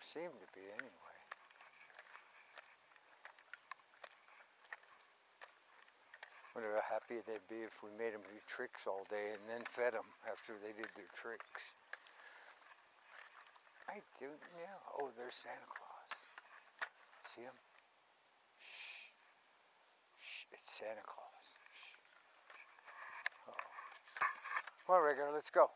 Or seem to be anyway. Wonder how happy they'd be if we made them do tricks all day and then fed them after they did their tricks. I do now. Oh, there's Santa Claus. See him? Shh. Shh. It's Santa Claus. Shh. Uh oh. Let's go.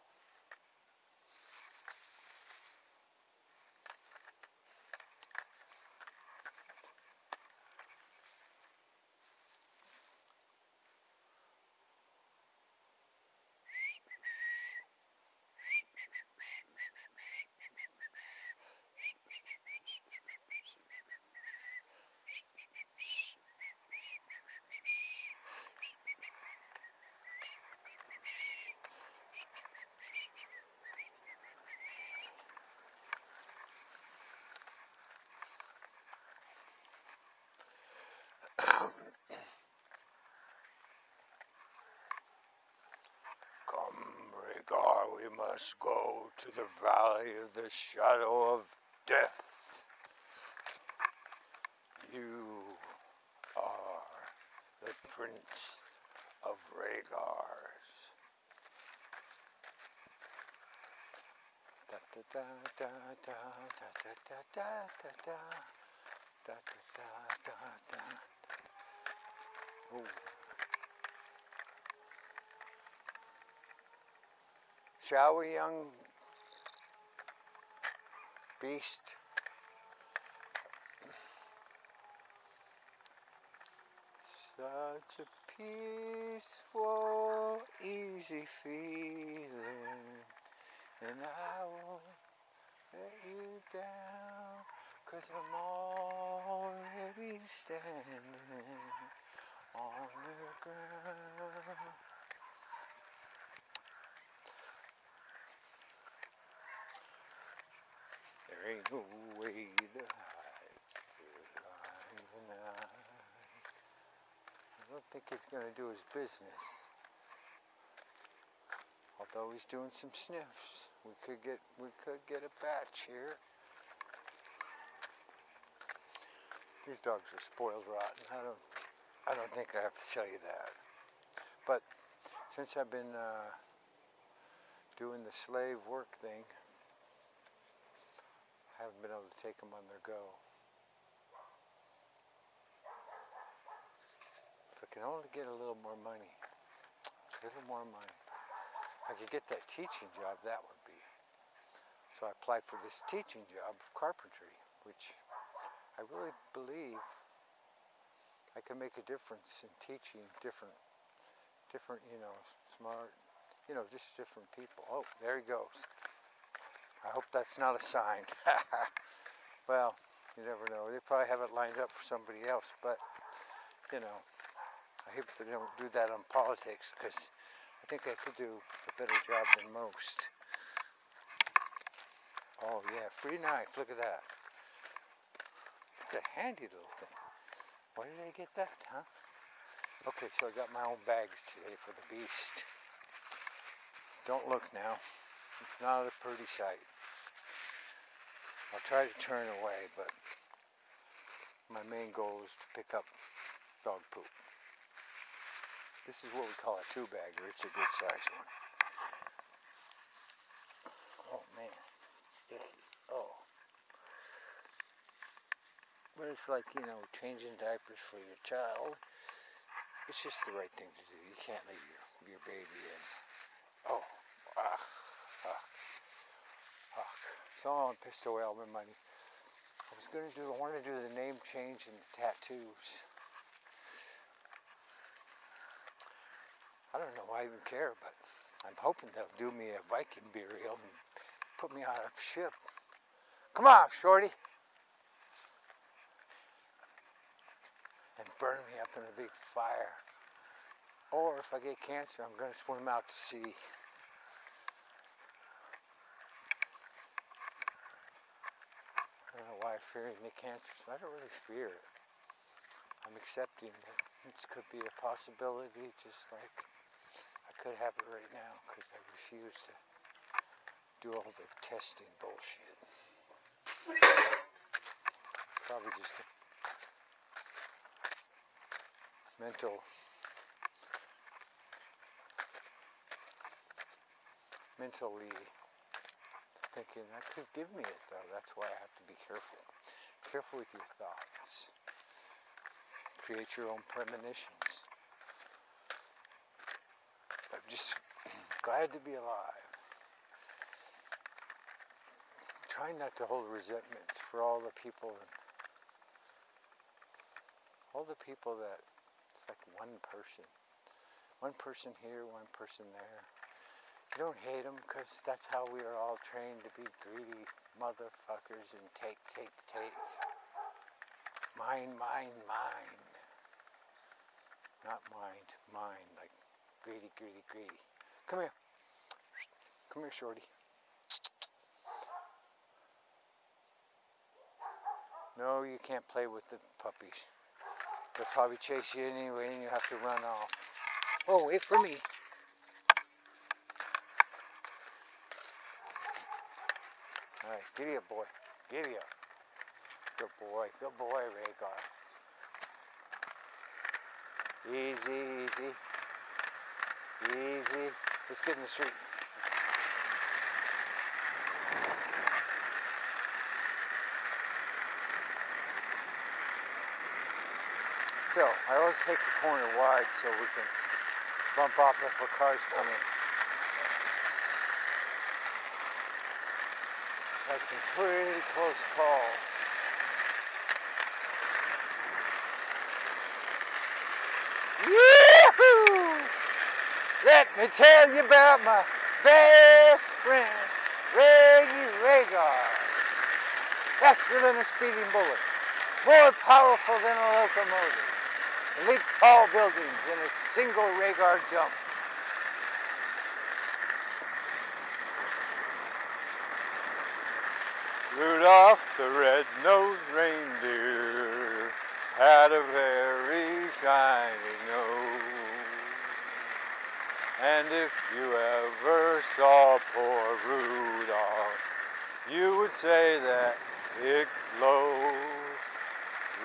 Come, Must go to the valley of the shadow of death. You are the prince of Rhaegars. Da da da da da da da da da da da da da da da. Oh. Shall we, young beast? Such a peaceful, easy feeling, and I won't let you down, cause I'm already standing on the ground. To. I don't think he's gonna do his business. Although he's doing some sniffs. We could get we could get a batch here. These dogs are spoiled rotten. I don't I don't think I have to tell you that. But since I've been uh, doing the slave work thing, I haven't been able to take them on their go. If I can only get a little more money, a little more money. I could get that teaching job, that would be. So I applied for this teaching job of carpentry, which I really believe I can make a difference in teaching different, different, you know, smart, you know, just different people. Oh, there he goes. I hope that's not a sign. well, you never know. They probably have it lined up for somebody else, but, you know, I hope they don't do that on politics because I think I could do a better job than most. Oh, yeah, free knife. Look at that. It's a handy little thing. Where did I get that, huh? Okay, so I got my own bags today for the beast. Don't look now. It's not a pretty sight. I'll try to turn away, but my main goal is to pick up dog poop. This is what we call a two-bagger. It's a good size one. Oh, man. This, oh. But it's like, you know, changing diapers for your child. It's just the right thing to do. You can't leave your, your baby in. Oh, ah, ah. So I'm pissed away all my money. I was going to do, I wanted to do the name change and tattoos. I don't know why I even care, but I'm hoping they'll do me a Viking burial and put me on a ship. Come on, Shorty. and burn me up in a big fire. Or if I get cancer, I'm going to swim out to sea. I don't know why I fear the cancer. I don't really fear it. I'm accepting that this could be a possibility, just like I could have it right now because I refuse to do all the testing bullshit. probably just mental mentally thinking that could give me it though. That's why I have to be careful. Careful with your thoughts. Create your own premonitions. I'm just glad to be alive. Trying not to hold resentments for all the people all the people that it's like one person. One person here, one person there. You don't hate them because that's how we are all trained to be greedy motherfuckers and take, take, take. Mine, mine, mine. Not mind, mine, like greedy, greedy, greedy. Come here. Come here, shorty. No, you can't play with the puppies. They'll probably chase you anyway and you have to run off. Oh, wait for me. Alright, giddy up, boy. Giddy up. Good boy. Good boy, Rhaegar. Easy, easy. Easy. Let's get in the street. So, I always take the corner wide so we can bump off if a car's coming. Had some pretty close calls. Yahoo! Let me tell you about my best friend, Reggie Rhaegar. Faster than a speeding bullet, more powerful than a locomotive, leap tall buildings in a single Rhaegar jump. Rudolph the red-nosed reindeer had a very shiny nose. And if you ever saw poor Rudolph, you would say that it glows.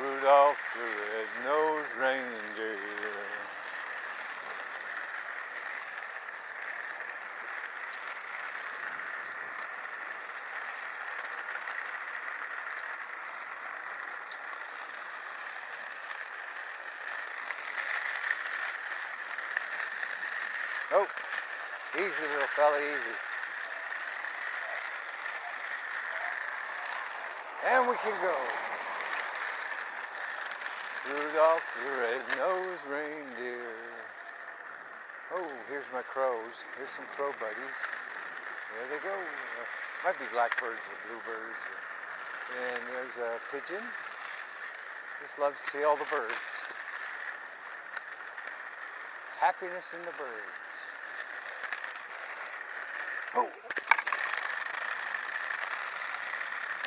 Rudolph the red-nosed reindeer. Easy, little fella, easy. And we can go. Rudolph the red-nosed reindeer. Oh, here's my crows. Here's some crow buddies. There they go. Uh, might be blackbirds or bluebirds. And there's a pigeon. Just love to see all the birds. Happiness in the birds.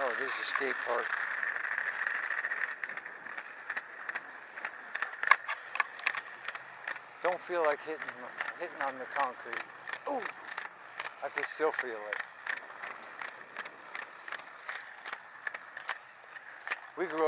Oh, there's a skate park. Don't feel like hitting hitting on the concrete. Oh! I can still feel it. We grew up.